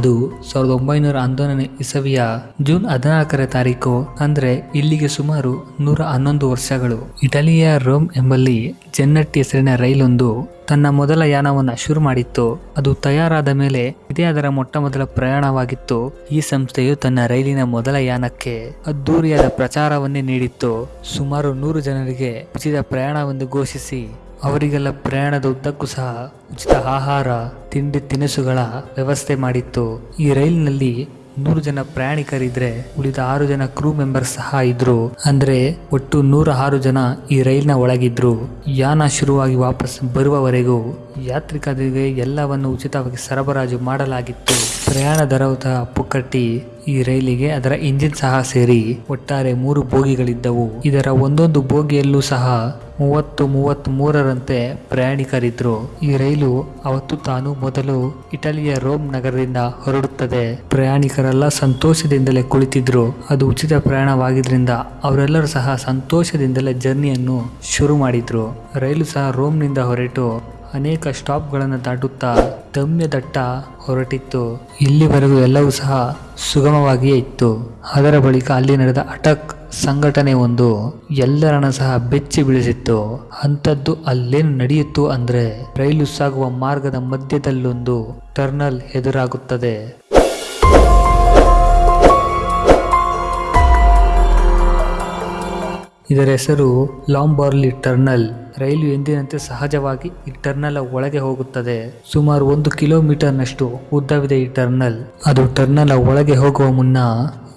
ಅದು ಸಾವಿರದ ಒಂಬೈನೂರ ಹನ್ನೊಂದನೇ ಇಸವಿಯ ಜೂನ್ ಹದಿನಾಲ್ಕರ ತಾರೀಕು, ಅಂದ್ರೆ ಇಲ್ಲಿಗೆ ಸುಮಾರು ನೂರ ಹನ್ನೊಂದು ವರ್ಷಗಳು. ಇಟಲಿಯ ರೋಮ್ ಎಂಬಲ್ಲಿ ಜನ್ನಟ್ಟಿ ಹೆಸರಿನ ರೈಲೊಂದು ತನ್ನ ಮೊದಲ ಯಾನವನ್ನು ಶುರು ಮಾಡಿತ್ತು. ಅದು ತಯಾರಾದ ಮೇಲೆ ಇದೇ ಅದರ ಮೊಟ್ಟ ಮೊದಲ ಪ್ರಯಾಣವಾಗಿತ್ತು. ಈ ಸಂಸ್ಥೆಯು ತನ್ನ ರೈಲಿನ ಮೊದಲ ಯಾನಕ್ಕೆ ಅದ್ದೂರಿಯಾದ ಪ್ರಚಾರವನ್ನೇ ನೀಡಿತ್ತು. ಸುಮಾರು ನೂರು ಜನರಿಗೆ ಉಚಿತ ಪ್ರಯಾಣವೆಂದು ಘೋಷಿಸಿ ಅವರಿಗೆಲ್ಲ ಪ್ರಯಾಣದ ಉದ್ದಕ್ಕೂ ಸಹ ಉಚಿತ ಆಹಾರ, ತಿಂಡಿ, ತಿನಿಸುಗಳ ವ್ಯವಸ್ಥೆ ಮಾಡಿತ್ತು. ಈ ರೈಲಿನಲ್ಲಿ ನೂರು ಜನ ಪ್ರಯಾಣಿಕರಿದ್ರೆ ಉಳಿದ ಆರು ಜನ ಕ್ರೂ ಮೆಂಬರ್ಸ್ ಸಹ ಇದ್ರು. ಅಂದ್ರೆ ಒಟ್ಟು ನೂರ ಆರು ಜನ ಈ ರೈಲಿನ ಒಳಗಿದ್ರು. ಯಾನ ಶುರುವಾಗಿ ವಾಪಸ್ ಬರುವವರೆಗೂ ಯಾತ್ರಿಕರಿಗೆ ಎಲ್ಲವನ್ನು ಉಚಿತವಾಗಿ ಸರಬರಾಜು ಮಾಡಲಾಗಿತ್ತು. ಪ್ರಯಾಣ ದರದ ಪುಕ್ಕಟ್ಟಿ ಈ ರೈಲಿಗೆ ಅದರ ಇಂಜಿನ್ ಸಹ ಸೇರಿ ಒಟ್ಟಾರೆ ಮೂರು ಬೋಗಿಗಳಿದ್ದವು. ಇದರ ಒಂದೊಂದು ಬೋಗಿಯಲ್ಲೂ ಸಹ ಮೂವತ್ತು ಮೂವತ್ತ್ ಮೂರರಂತೆ ಪ್ರಯಾಣಿಕರಿದ್ರು. ಈ ರೈಲು ಅವತ್ತು ತಾನು ಮೊದಲು ಇಟಲಿಯ ರೋಮ್ ನಗರದಿಂದ ಹೊರಡುತ್ತದೆ. ಪ್ರಯಾಣಿಕರೆಲ್ಲ ಸಂತೋಷದಿಂದಲೇ ಕುಳಿತಿದ್ರು. ಅದು ಉಚಿತ ಪ್ರಯಾಣವಾಗಿದ್ರಿಂದ ಅವರೆಲ್ಲರೂ ಸಹ ಸಂತೋಷದಿಂದಲೇ ಜರ್ನಿಯನ್ನು ಶುರು ಮಾಡಿದ್ರು. ರೈಲು ಸಹ ರೋಮ್ನಿಂದ ಹೊರಟು ಅನೇಕ ಸ್ಟಾಪ್ಗಳನ್ನು ದಾಟುತ್ತಾ ದಮ್ಯದಟ್ಟ ಹೊರಟಿತ್ತು. ಇಲ್ಲಿವರೆಗೂ ಎಲ್ಲವೂ ಸಹ ಸುಗಮವಾಗಿಯೇ ಇತ್ತು. ಅದರ ಬಳಿಕ ಅಲ್ಲಿ ನಡೆದ ಅಟಕ್ ಸಂಘಟನೆ ಒಂದು ಎಲ್ಲರನ್ನ ಸಹ ಬೆಚ್ಚಿ ಬೀಳಿಸಿತ್ತು. ಅಂಥದ್ದು ಅಲ್ಲೇನು ನಡೆಯಿತು ಅಂದ್ರೆ ರೈಲು ಸಾಗುವ ಮಾರ್ಗದ ಮಧ್ಯದಲ್ಲೊಂದು ಟರ್ನಲ್ ಎದುರಾಗುತ್ತದೆ. ಇದರ ಹೆಸರು ಲಾಂಬಾರ್ಲಿ ಟರ್ನಲ್. ರೈಲು ಎಂದಿನಂತೆ ಸಹಜವಾಗಿ ಈ ಟರ್ನಲ್ ಒಳಗೆ ಹೋಗುತ್ತದೆ. ಸುಮಾರು ಒಂದು ಕಿಲೋಮೀಟರ್ನಷ್ಟು ಉದ್ದವಿದೆ ಈ ಟರ್ನಲ್. ಅದು ಟರ್ನಲ್ ಒಳಗೆ ಹೋಗುವ ಮುನ್ನ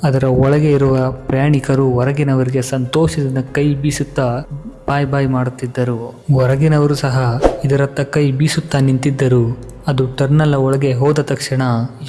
ಅದರ ಒಳಗೆ ಇರುವ ಪ್ರಯಾಣಿಕರು ಹೊರಗಿನವರಿಗೆ ಸಂತೋಷದಿಂದ ಕೈ ಬೀಸುತ್ತಾ ಬಾಯ್ ಬಾಯ್ ಮಾಡುತ್ತಿದ್ದರು. ಹೊರಗಿನವರು ಸಹ ಇದರತ್ತ ಕೈ ಬೀಸುತ್ತಾ ನಿಂತಿದ್ದರು. ಅದು ಟರ್ನಲ್ ಒಳಗೆ ಹೋದ ತಕ್ಷಣ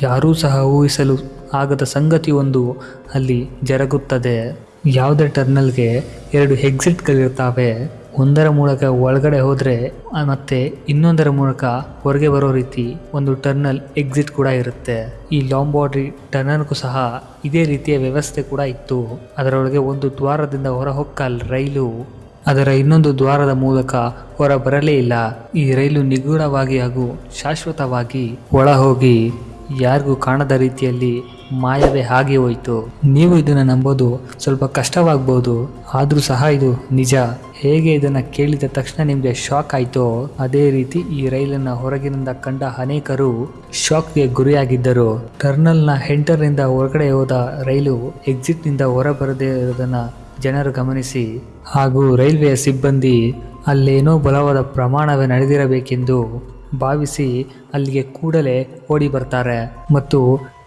ಯಾರೂ ಸಹ ಊಹಿಸಲು ಆಗದ ಸಂಗತಿಯೊಂದು ಅಲ್ಲಿ ಜರುಗುತ್ತದೆ. ಯಾವುದೇ ಟರ್ನಲ್ಗೆ ಎರಡು ಎಕ್ಸಿಟ್ಗಳಿರ್ತಾವೆ ಒಂದರ ಮೂಲಕ ಒಳಗಡೆ ಹೋದರೆ ಮತ್ತೆ ಇನ್ನೊಂದರ ಮೂಲಕ ಹೊರಗೆ ಬರೋ ರೀತಿ ಒಂದು ಟರ್ನಲ್ ಎಕ್ಸಿಟ್ ಕೂಡ ಇರುತ್ತೆ. ಈ ಲಾಂಬಾರ್ಡ್ರಿ ಟರ್ನಲ್ಗೂ ಸಹ ಇದೇ ರೀತಿಯ ವ್ಯವಸ್ಥೆ ಕೂಡ ಇತ್ತು. ಅದರೊಳಗೆ ಒಂದು ದ್ವಾರದಿಂದ ಹೊರ ಹೊಕ್ಕ ರೈಲು. ಅದರ ಇನ್ನೊಂದು ದ್ವಾರದ ಮೂಲಕ ಹೊರ ಬರಲೇ ಇಲ್ಲ. ಈ ರೈಲು ನಿಗೂಢವಾಗಿ ಹಾಗೂ ಶಾಶ್ವತವಾಗಿ ಒಳ ಹೋಗಿ ಯಾರಿಗೂ ಕಾಣದ ರೀತಿಯಲ್ಲಿ ಮಾಯವೇ ಹಾಗೆ ಹೋಯಿತು. ನೀವು ಇದನ್ನು ನಂಬೋದು, ಸ್ವಲ್ಪ ಕಷ್ಟವಾಗ್ಬೋದು, ಆದರೂ ಸಹ ಇದು ನಿಜ. ಹೇಗೆ ಇದನ್ನು ಕೇಳಿದ ತಕ್ಷಣ ನಿಮಗೆ ಶಾಕ್ ಆಯಿತೋ, ಅದೇ ರೀತಿ ಈ ರೈಲನ್ನು ಹೊರಗಿನಿಂದ ಕಂಡ ಅನೇಕರು ಶಾಕ್ಗೆ ಗುರಿಯಾಗಿದ್ದರು. ಟರ್ನಲ್ನ ಹೆಂಟರ್ನಿಂದ ಹೊರಗಡೆ ಹೋದ ರೈಲು ಎಕ್ಸಿಟ್ನಿಂದ ಹೊರಬರದೇ ಇರೋದನ್ನು ಜನರು ಗಮನಿಸಿ. ಹಾಗೂ ರೈಲ್ವೆಯ ಸಿಬ್ಬಂದಿ, ಅಲ್ಲೇನೋ ಬಲವಾದ ಪ್ರಮಾಣವೇ ನಡೆದಿರಬೇಕೆಂದು ಭಾವಿಸಿ ಅಲ್ಲಿಗೆ ಕೂಡಲೇ ಓಡಿ ಬರ್ತಾರೆ ಮತ್ತು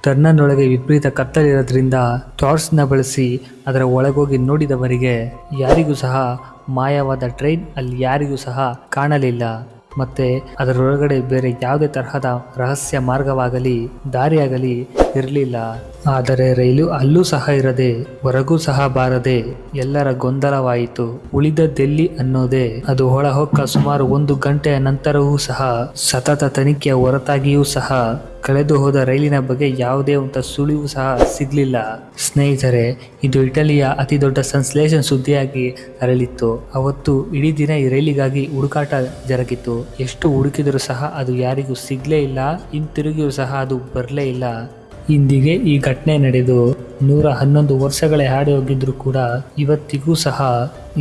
ಟರ್ನನ್ನೊಳಗೆ ವಿಪರೀತ ಕತ್ತಲಿರೋದ್ರಿಂದ ಟಾರ್ಚ್ನ ಬಳಸಿ ಅದರ ಒಳಗೋಗಿ ನೋಡಿದವರಿಗೆ ಯಾರಿಗೂ ಸಹ ಮಾಯವಾದ ಟ್ರೈನ್ ಅಲ್ಲಿ ಯಾರಿಗೂ ಸಹ ಕಾಣಲಿಲ್ಲ. ಮತ್ತೆ ಅದರೊಳಗಡೆ ಬೇರೆ ಯಾವುದೇ ತರಹದ ರಹಸ್ಯ ಮಾರ್ಗವಾಗಲಿ, ದಾರಿಯಾಗಲಿ ಇರಲಿಲ್ಲ. ಆದರೆ ರೈಲು ಅಲ್ಲೂ ಸಹ ಇರದೆ, ಹೊರಗೂ ಸಹ ಬಾರದೆ ಎಲ್ಲರ ಗೊಂದಲವಾಯಿತು. ಉಳಿದದ್ದೆಲ್ಲಿ ಅನ್ನೋದೇ, ಅದು ಹೊಳಹೊಕ್ಕ ಸುಮಾರು ಒಂದು ಗಂಟೆಯ ನಂತರವೂ ಸಹ, ಸತತ ತನಿಖೆಯ ಹೊರತಾಗಿಯೂ ಸಹ ಕಳೆದು ಹೋದ ರೈಲಿನ ಬಗ್ಗೆ ಯಾವುದೇ ಒಂದು ಸುಳಿವು ಸಹ ಸಿಗಲಿಲ್ಲ. ಸ್ನೇಹಿತರೆ, ಇದು ಇಟಲಿಯ ಅತಿ ದೊಡ್ಡ ಸಂಶ್ಲೇಷನ್ ಸುದ್ದಿಯಾಗಿ ಅರಳಿತ್ತು. ಅವತ್ತು ಇಡೀ ದಿನ ಈ ರೈಲಿಗಾಗಿ ಹುಡುಕಾಟ ಜರುಗಿತು ಎಷ್ಟು ಹುಡುಕಿದರೂ ಸಹ ಅದು ಯಾರಿಗೂ ಸಿಗ್ಲೇ ಇಲ್ಲ, ಹಿಂತಿರುಗಿಯೂ ಸಹ ಅದು ಬರಲೇ ಇಲ್ಲ. ಇಂದಿಗೆ ಈ ಘಟನೆ ನಡೆದು ನೂರ ಹನ್ನೊಂದು ವರ್ಷಗಳೇ ಹಾಡಿ ಹೋಗಿದ್ರು ಕೂಡ ಇವತ್ತಿಗೂ ಸಹ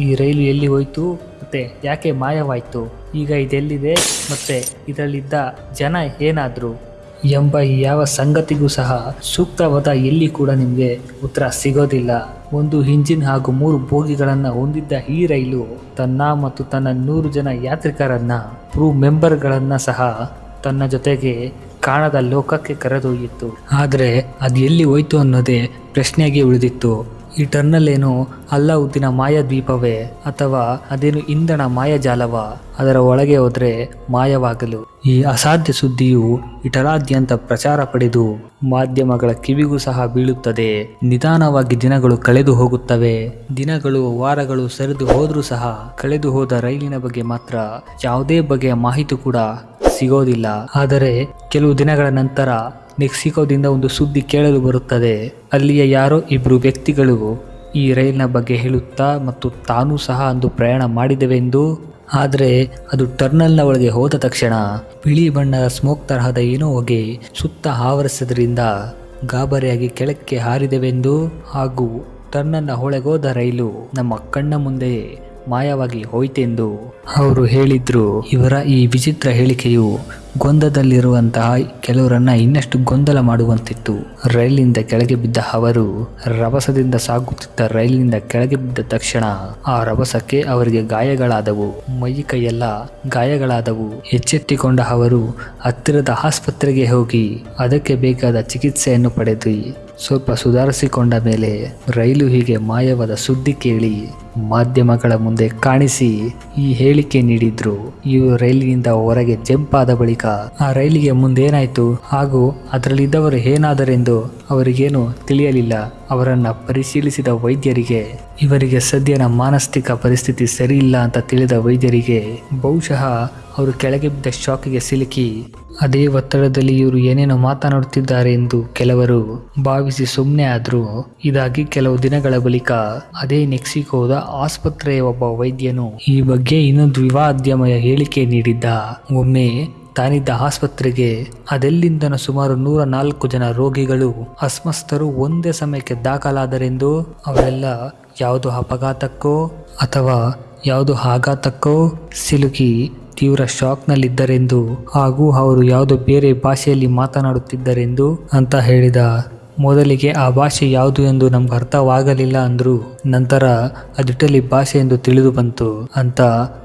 ಈ ರೈಲು ಎಲ್ಲಿ ಹೋಯ್ತು, ಮತ್ತೆ ಯಾಕೆ ಮಾಯವಾಯ್ತು? ಈಗ ಇದೆಲ್ಲಿದೆ, ಮತ್ತೆ ಇದರಲ್ಲಿದ್ದ ಜನ ಏನಾದ್ರು? ಎಂಬ ಯಾವ ಸಂಗತಿಗೂ ಸಹ ಸೂಕ್ತವಾದ ಎಲ್ಲಿ ಕೂಡ ನಿಮಗೆ ಉತ್ತರ ಸಿಗೋದಿಲ್ಲ. ಒಂದು ಇಂಜಿನ್ ಹಾಗೂ ಮೂರು ಬೋಗಿಗಳನ್ನು ಹೊಂದಿದ್ದ ಈ ರೈಲು ತನ್ನ ಮತ್ತು ತನ್ನ ನೂರು ಜನ ಯಾತ್ರಿಕರನ್ನ, ಕ್ರೂ ಮೆಂಬರ್ಗಳನ್ನು ಸಹ ತನ್ನ ಜೊತೆಗೆ ಕಾಣದ ಲೋಕಕ್ಕೆ ಕರೆದೊಯ್ಯಿತ್ತು ಆದರೆ ಅದು ಎಲ್ಲಿ ಹೋಯ್ತು ಅನ್ನೋದೇ ಪ್ರಶ್ನೆಯಾಗಿ ಉಳಿದಿತ್ತು. ಈ ಟರ್ನಲ್ ಏನು ಅಲ್ಲಾವುದ್ದಿನ ಮಾಯ ದ್ವೀಪವೇ ಅಥವಾ ಅದೇನು ಇಂಧನ ಮಾಯಾಜಾಲವ? ಅದರ ಒಳಗೆ ಹೋದ್ರೆ ಮಾಯವಾಗಲು. ಈ ಅಸಾಧ್ಯ ಸುದ್ದಿಯು ಇಟಲಾದ್ಯಂತ ಪ್ರಚಾರ ಪಡೆದು ಮಾಧ್ಯಮಗಳ ಕಿವಿಗೂ ಸಹ ಬೀಳುತ್ತದೆ. ನಿಧಾನವಾಗಿ ದಿನಗಳು ಕಳೆದು ಹೋಗುತ್ತವೆ. ದಿನಗಳು ವಾರಗಳು ಸರಿದು ಹೋದ್ರೂ ಸಹ ಕಳೆದು ಹೋದ ರೈಲಿನ ಬಗ್ಗೆ ಮಾತ್ರ ಯಾವುದೇ ಬಗೆಯ ಮಾಹಿತಿ ಕೂಡ ಸಿಗೋದಿಲ್ಲ. ಆದರೆ ಕೆಲವು ದಿನಗಳ ನಂತರ ಮೆಕ್ಸಿಕೋದಿಂದ ಒಂದು ಸುದ್ದಿ ಕೇಳಲು ಬರುತ್ತದೆ. ಅಲ್ಲಿಯ ಯಾರೋ ಇಬ್ಬರು ವ್ಯಕ್ತಿಗಳು ಈ ರೈಲಿನ ಬಗ್ಗೆ ಹೇಳುತ್ತಾ ಮತ್ತು ತಾನೂ ಸಹ ಅಂದು ಪ್ರಯಾಣ ಮಾಡಿದೆವೆಂದು? ಆದರೆ ಅದು ಟರ್ನಲ್ನ ಒಳಗೆ ಹೋದ ತಕ್ಷಣ ಬಿಳಿ ಬಣ್ಣದ ಸ್ಮೋಕ್ ತರಹದ ಏನೋ ಹೊಗೆ ಸುತ್ತ ಆವರಿಸಿದ್ರಿಂದ ಗಾಬರಿಯಾಗಿ ಕೆಳಕ್ಕೆ ಹಾರಿದೆವೆಂದು? ಹಾಗೂ ಟರ್ನಲ್ನ ಹೊಳೆಗೋದ ರೈಲು ನಮ್ಮ ಕಣ್ಣ ಮುಂದೆ ಮಾಯವಾಗಿ ಹೋಯ್ತೆಂದು ಅವರು ಹೇಳಿದ್ರು. ಇವರ ಈ ವಿಚಿತ್ರ ಹೇಳಿಕೆಯು ಗೊಂದದಲ್ಲಿರುವಂತಹ ಕೆಲವರನ್ನ ಇನ್ನಷ್ಟು ಗೊಂದಲ ಮಾಡುವಂತಿತ್ತು. ರೈಲಿನಿಂದ ಕೆಳಗೆ ಬಿದ್ದ ಅವರು ರಭಸದಿಂದ ಸಾಗುತ್ತಿದ್ದ ರೈಲಿನಿಂದ ಕೆಳಗೆ ಬಿದ್ದ ತಕ್ಷಣ ಆ ರಭಸಕ್ಕೆ ಅವರಿಗೆ ಗಾಯಗಳಾದವು. ಮೈ ಕೈಯೆಲ್ಲ ಗಾಯಗಳಾದವು. ಎಚ್ಚೆತ್ತಿಕೊಂಡ ಅವರು ಹತ್ತಿರದ ಆಸ್ಪತ್ರೆಗೆ ಹೋಗಿ ಅದಕ್ಕೆ ಬೇಕಾದ ಚಿಕಿತ್ಸೆಯನ್ನು ಪಡೆದು ಸ್ವಲ್ಪ ಸುಧಾರಿಸಿಕೊಂಡ ಮೇಲೆ ರೈಲು ಹೀಗೆ ಮಾಯವಾದ ಸುದ್ದಿ ಕೇಳಿ ಮಾಧ್ಯಮಗಳ ಮುಂದೆ ಕಾಣಿಸಿ ಈ ಹೇಳಿಕೆ ನೀಡಿದ್ರು. ಇವರು ರೈಲಿನಿಂದ ಹೊರಗೆ ಜಂಪ್ ಆದ ಬಳಿಕ ಆ ರೈಲಿಗೆ ಮುಂದೇನಾಯಿತು? ಹಾಗೂ ಅದರಲ್ಲಿದ್ದವರು ಏನಾದರೆಂದು ಅವರಿಗೇನು ತಿಳಿಯಲಿಲ್ಲ. ಅವರನ್ನು ಪರಿಶೀಲಿಸಿದ ವೈದ್ಯರಿಗೆ, ಇವರಿಗೆ ಸದ್ಯನ ಮಾನಸಿಕ ಪರಿಸ್ಥಿತಿ ಸರಿಯಿಲ್ಲ ಅಂತ ತಿಳಿದ ವೈದ್ಯರಿಗೆ ಬಹುಶಃ ಅವರು ಕೆಳಗೆ ಬಿದ್ದ ಶಾಕಿಗೆ ಸಿಲುಕಿ. ಅದೇ ಒತ್ತಡದಲ್ಲಿ ಇವರು ಏನೇನೋ ಮಾತನಾಡುತ್ತಿದ್ದಾರೆ ಎಂದು ಕೆಲವರು ಭಾವಿಸಿ ಸುಮ್ಮನೆ ಆದರೂ. ಇದಾಗಿ ಕೆಲವು ದಿನಗಳ ಬಳಿಕ ಅದೇ ಮೆಕ್ಸಿಕೋದ ಆಸ್ಪತ್ರೆಯ ಒಬ್ಬ ವೈದ್ಯನು ಈ ಬಗ್ಗೆ ಇನ್ನೊಂದು ವಿವಾದ್ಯಮಯ ಹೇಳಿಕೆ ನೀಡಿದ್ದ. ಒಮ್ಮೆ ತಾನಿದ್ದ ಆಸ್ಪತ್ರೆಗೆ, ಅದೆಲ್ಲಿಂದನೂ ಸುಮಾರು ನೂರ ನಾಲ್ಕು ಜನ ರೋಗಿಗಳು ಅಸ್ವಸ್ಥರು ಒಂದೇ ಸಮಯಕ್ಕೆ ದಾಖಲಾದರೆಂದು ಅವರೆಲ್ಲ ಯಾವುದು ಅಪಘಾತಕ್ಕೋ ಅಥವಾ ಯಾವುದು ಆಘಾತಕ್ಕೋ ಸಿಲುಕಿ ತೀವ್ರ ಶಾಕ್ನಲ್ಲಿದ್ದರೆಂದು ಹಾಗೂ ಅವರು ಯಾವುದೋ ಬೇರೆ ಭಾಷೆಯಲ್ಲಿ ಮಾತನಾಡುತ್ತಿದ್ದರೆಂದು ಅಂತ ಹೇಳಿದ ಮೊದಲಿಗೆ ಆ ಭಾಷೆ ಯಾವುದು ಎಂದು ನಮ್ಗೆ ಅರ್ಥವಾಗಲಿಲ್ಲ ಅಂದ್ರು ನಂತರ ಅದು ಇಟಲಿ ಭಾಷೆ ಎಂದು ತಿಳಿದು ಬಂತು ಅಂತ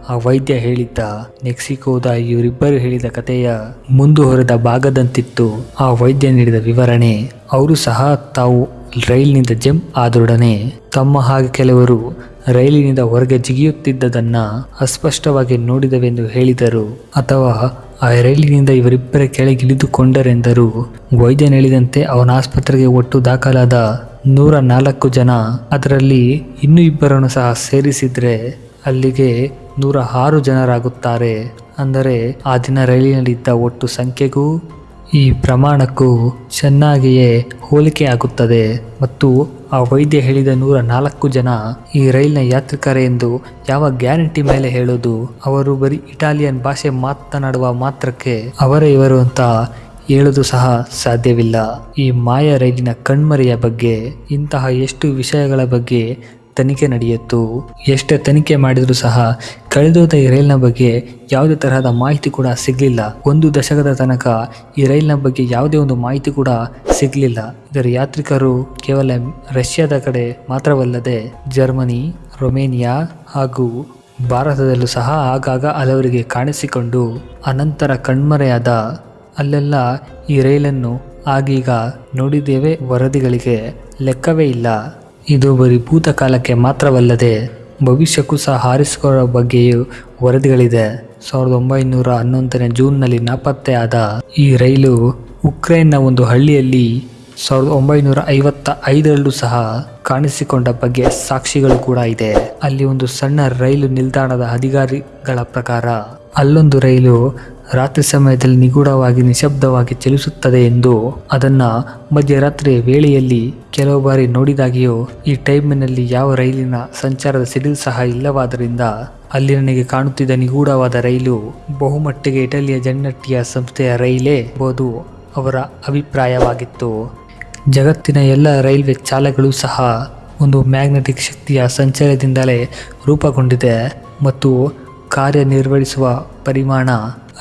ಆ ವೈದ್ಯ ಹೇಳಿದ್ದ. ಮೆಕ್ಸಿಕೋದ ಇವರಿಬ್ಬರು ಹೇಳಿದ ಕಥೆಯ ಮುಂದುವರೆದ ಭಾಗದಂತಿತ್ತು ಆ ವೈದ್ಯ ನೀಡಿದ ವಿವರಣೆ. ಅವರು ಸಹ ತಾವು ರೈಲಿನಿಂದ ಜಂಪ್ ಆದೊಡನೆ ತಮ್ಮ ಹಾಗೆ ಕೆಲವರು ರೈಲಿನಿಂದ ಹೊರಗೆ ಜಿಗಿಯುತ್ತಿದ್ದದನ್ನ ಅಸ್ಪಷ್ಟವಾಗಿ ನೋಡಿದವೆಂದು ಹೇಳಿದರು. ಅಥವಾ ಆ ರೈಲಿನಿಂದ ಇವರಿಬ್ಬರ ಕೆಳಗಿಳಿದುಕೊಂಡರೆಂದರು. ವೈದ್ಯನು ಹೇಳಿದಂತೆ ಅವನ ಆಸ್ಪತ್ರೆಗೆ ಒಟ್ಟು ದಾಖಲಾದ ನೂರ ನಾಲ್ಕು ಜನ. ಅದರಲ್ಲಿ ಇನ್ನೂ ಇಬ್ಬರನ್ನು ಸಹ ಸೇರಿಸಿದ್ರೆ ಅಲ್ಲಿಗೆ ನೂರ ಆರು ಜನರಾಗುತ್ತಾರೆ. ಅಂದರೆ ಆ ದಿನ ರೈಲಿನಲ್ಲಿದ್ದ ಒಟ್ಟು ಸಂಖ್ಯೆಗೂ ಈ ಪ್ರಮಾಣಕ್ಕೂ ಚೆನ್ನಾಗಿಯೇ ಹೋಲಿಕೆ ಆಗುತ್ತದೆ. ಮತ್ತು ಆ ವೈದ್ಯ ಹೇಳಿದ ನೂರ ನಾಲ್ಕು ಜನ ಈ ರೈಲಿನ ಯಾತ್ರಿಕರೇ ಎಂದು ಯಾವ ಗ್ಯಾರಂಟಿ ಮೇಲೆ ಹೇಳೋದು? ಅವರು ಬರೀ ಇಟಾಲಿಯನ್ ಭಾಷೆ ಮಾತನಾಡುವ ಮಾತ್ರಕ್ಕೆ ಅವರೇ ಇವರು ಅಂತ ಹೇಳೋದು ಸಹ ಸಾಧ್ಯವಿಲ್ಲ. ಈ ಮಾಯ ರೈಲಿನ ಕಣ್ಮರೆಯ ಬಗ್ಗೆ, ಇಂತಹ ಎಷ್ಟು ವಿಷಯಗಳ ಬಗ್ಗೆ ತನಿಖೆ ನಡೆಯಿತು. ಎಷ್ಟೇ ತನಿಖೆ ಮಾಡಿದರೂ ಸಹ ಕಳೆದೋದ ಈ ರೈಲಿನ ಬಗ್ಗೆ ಯಾವುದೇ ತರಹದ ಮಾಹಿತಿ ಕೂಡ ಸಿಗಲಿಲ್ಲ. ಒಂದು ದಶಕದ ತನಕ ಈ ರೈಲಿನ ಬಗ್ಗೆ ಯಾವುದೇ ಒಂದು ಮಾಹಿತಿ ಕೂಡ ಸಿಗಲಿಲ್ಲ. ಇದರ ಯಾತ್ರಿಕರು ಕೇವಲ ರಷ್ಯಾದ ಕಡೆ ಮಾತ್ರವಲ್ಲದೆ ಜರ್ಮನಿ, ರೊಮೇನಿಯಾ ಹಾಗೂ ಭಾರತದಲ್ಲೂ ಸಹ ಆಗಾಗ ಹಲವರಿಗೆ ಕಾಣಿಸಿಕೊಂಡು ಅನಂತರ ಕಣ್ಮರೆಯಾದ ಅಲ್ಲೆಲ್ಲ ಈ ರೈಲನ್ನು ಆಗೀಗ ನೋಡಿದ್ದೇವೆ. ವರದಿಗಳಿಗೆ ಲೆಕ್ಕವೇ ಇಲ್ಲ. ಇದು ಬರೀ ಭೂತಕಾಲಕ್ಕೆ ಮಾತ್ರವಲ್ಲದೆ ಭವಿಷ್ಯಕ್ಕೂ ಸಹ ಹಾರಿಸಿಕೊಳ್ಳುವ ಬಗ್ಗೆಯೂ ವರದಿಗಳಿದೆ. ಸಾವಿರದ ಒಂಬೈನೂರ ಹನ್ನೊಂದನೇ ಜೂನ್ನಲ್ಲಿ ನಾಪತ್ತೆಯಾದ ಈ ರೈಲು ಉಕ್ರೇನ್ನ ಒಂದು ಹಳ್ಳಿಯಲ್ಲಿ ಸಾವಿರದ ಒಂಬೈನೂರ ಐವತ್ತ ಐದರಲ್ಲೂ ಸಹ ಕಾಣಿಸಿಕೊಂಡ ಬಗ್ಗೆ ಸಾಕ್ಷಿಗಳು ಕೂಡ ಇದೆ. ಅಲ್ಲಿ ಒಂದು ಸಣ್ಣ ರೈಲು ನಿಲ್ದಾಣದ ಅಧಿಕಾರಿಗಳ ಪ್ರಕಾರ ಅಲ್ಲೊಂದು ರೈಲು ರಾತ್ರಿ ಸಮಯದಲ್ಲಿ ನಿಗೂಢವಾಗಿ ನಿಶಬ್ದವಾಗಿ ಚಲಿಸುತ್ತದೆ ಎಂದು ಅದನ್ನು ಮಧ್ಯರಾತ್ರಿಯ ವೇಳೆಯಲ್ಲಿ ಕೆಲವು ಬಾರಿ ನೋಡಿದಾಗಿಯೂ ಈ ಟೈಮಿನಲ್ಲಿ ಯಾವ ರೈಲಿನ ಸಂಚಾರದ ಸಿಡಿಲ್ ಸಹ ಇಲ್ಲವಾದ್ದರಿಂದ ಅಲ್ಲಿ ನನಗೆ ಕಾಣುತ್ತಿದ್ದ ನಿಗೂಢವಾದ ರೈಲು ಬಹುಮಟ್ಟಿಗೆ ಇಟಲಿಯ ಜನ್ನಟ್ಟಿಯ ಸಂಸ್ಥೆಯ ರೈಲೇ ಎಂಬುದು ಅವರ ಅಭಿಪ್ರಾಯವಾಗಿತ್ತು. ಜಗತ್ತಿನ ಎಲ್ಲ ರೈಲ್ವೆ ಚಾಲಗಳು ಸಹ ಒಂದು ಮ್ಯಾಗ್ನೆಟಿಕ್ ಶಕ್ತಿಯ ಸಂಚಾರದಿಂದಲೇ ರೂಪುಗೊಂಡಿದೆ ಮತ್ತು ಕಾರ್ಯನಿರ್ವಹಿಸುವ ಪರಿಮಾಣ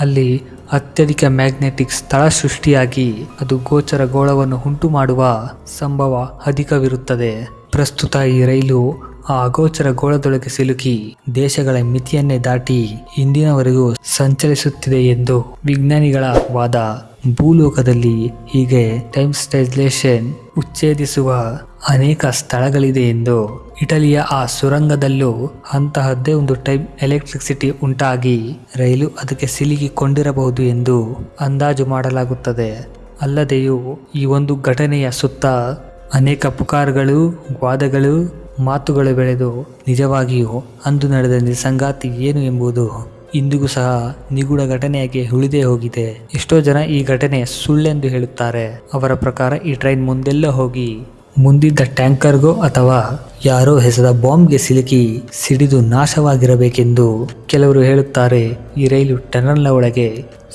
ಅಲ್ಲಿ ಅತ್ಯಧಿಕ ಮ್ಯಾಗ್ನೆಟಿಕ್ ಸ್ಥಳ ಸೃಷ್ಟಿಯಾಗಿ ಅದು ಗೋಚರ ಗೋಳವನ್ನು ಉಂಟು ಮಾಡುವ ಸಂಭವ ಅಧಿಕವಿರುತ್ತದೆ. ಪ್ರಸ್ತುತ ಈ ರೈಲು ಆ ಅಗೋಚರ ಗೋಳದೊಳಗೆ ಸಿಲುಕಿ ದೇಶಗಳ ಮಿತಿಯನ್ನೇ ದಾಟಿ ಇಂದಿನವರೆಗೂ ಸಂಚರಿಸುತ್ತಿದೆ ಎಂದು ವಿಜ್ಞಾನಿಗಳ ವಾದ. ಭೂಲೋಕದಲ್ಲಿ ಹೀಗೆ ಟೈಮ್ ಸ್ಟೈಲೇಷನ್ ಉಚ್ಛೇದಿಸುವ ಅನೇಕ ಸ್ಥಳಗಳಿದೆ ಎಂದು ಇಟಲಿಯ ಆ ಸುರಂಗದಲ್ಲೂ ಅಂತಹದ್ದೇ ಒಂದು ಟೈಪ್ ಎಲೆಕ್ಟ್ರಿಸಿಟಿ ಉಂಟಾಗಿ ರೈಲು ಅದಕ್ಕೆ ಸಿಲುಕಿಕೊಂಡಿರಬಹುದು ಎಂದು ಅಂದಾಜು ಮಾಡಲಾಗುತ್ತದೆ. ಅಲ್ಲದೆಯೂ ಈ ಒಂದು ಘಟನೆಯ ಸುತ್ತ ಅನೇಕ ಪುಕಾರ್ಗಳು, ವಾದಗಳು, ಮಾತುಗಳು ಬೆಳೆದು ನಿಜವಾಗಿಯೂ ಅಂದು ನಡೆದ ನಿಸಂಗಾತಿ ಏನು ಎಂಬುದು ಇಂದಿಗೂ ಸಹ ನಿಗೂಢ ಘಟನೆಯಾಗಿ ಉಳಿದೇ ಹೋಗಿದೆ. ಎಷ್ಟೋ ಜನ ಈ ಘಟನೆ ಸುಳ್ಳೆಂದು ಹೇಳುತ್ತಾರೆ. ಅವರ ಪ್ರಕಾರ ಈ ಟ್ರೈನ್ ಮುಂದೆಲ್ಲ ಹೋಗಿ ಮುಂದಿದ್ದ ಟ್ಯಾಂಕರ್ಗೋ ಅಥವಾ ಯಾರೋ ಹೆಸದ ಬಾಂಬ್ಗೆ ಸಿಲುಕಿ ಸಿಡಿದು ನಾಶವಾಗಿರಬೇಕೆಂದು ಕೆಲವರು ಹೇಳುತ್ತಾರೆ, ಈ ರೈಲು ಟನಲ್ನ ಒಳಗೆ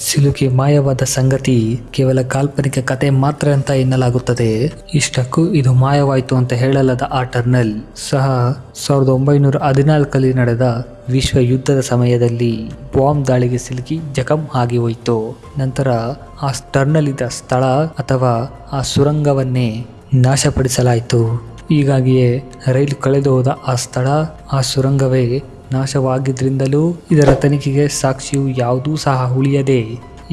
ಸಿಲುಕಿ ಮಾಯವಾದ ಸಂಗತಿ ಕೇವಲ ಕಾಲ್ಪನಿಕ ಕತೆ ಮಾತ್ರ ಅಂತ ಎನ್ನಲಾಗುತ್ತದೆ. ಇಷ್ಟಕ್ಕೂ ಇದು ಮಾಯವಾಯಿತು ಅಂತ ಹೇಳಲಾದ ಆ ಟರ್ನಲ್ ಸಹ ಸಾವಿರದ ಒಂಬೈನೂರ ಹದಿನಾಲ್ಕಲ್ಲಿ ನಡೆದ ವಿಶ್ವ ಯುದ್ಧದ ಸಮಯದಲ್ಲಿ ಬಾಂಬ್ ದಾಳಿಗೆ ಸಿಲುಕಿ ಜಖಂ ಆಗಿ ಹೋಯಿತು. ನಂತರ ಆ ಟರ್ನಲ್ ಇದ್ದ ಸ್ಥಳ ಅಥವಾ ಆ ಸುರಂಗವನ್ನೇ ನಾಶಪಡಿಸಲಾಯಿತು. ಹೀಗಾಗಿಯೇ ರೈಲು ಕಳೆದು ಹೋದ ಆ ಸ್ಥಳ, ಆ ಸುರಂಗವೇ ನಾಶವಾಗಿದ್ದರಿಂದಲೂ ಇದರ ತನಿಖೆಗೆ ಸಾಕ್ಷಿಯು ಯಾವುದೂ ಸಹ ಉಳಿಯದೆ,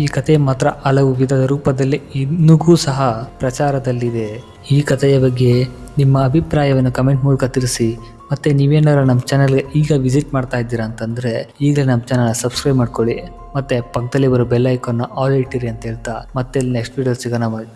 ಈ ಕತೆ ಮಾತ್ರ ಹಲವು ವಿಧದ ರೂಪದಲ್ಲಿ ಇನ್ನೂ ಸಹ ಪ್ರಚಾರದಲ್ಲಿದೆ. ಈ ಕಥೆಯ ಬಗ್ಗೆ ನಿಮ್ಮ ಅಭಿಪ್ರಾಯವನ್ನು ಕಮೆಂಟ್ ಮೂಲಕ ತಿಳಿಸಿ. ಮತ್ತೆ ನೀವೇನಾರ ನಮ್ಮ ಚಾನಲ್ಗೆ ಈಗ ವಿಸಿಟ್ ಮಾಡ್ತಾ ಇದ್ದೀರಾ ಅಂತಂದರೆ, ಈಗಲೇ ನಮ್ಮ ಚಾನಲ್ ಸಬ್ಸ್ಕ್ರೈಬ್ ಮಾಡ್ಕೊಳ್ಳಿ. ಮತ್ತು ಪಕ್ಕದಲ್ಲಿ ಬರೋ ಬೆಲ್ ಆಲ್ ಇಟ್ಟಿರಿ ಅಂತ ಹೇಳ್ತಾ ಮತ್ತೆ ನೆಕ್ಸ್ಟ್ ವಿಡಿಯೋ ಸಿಗೋಣ ಬಾಯ್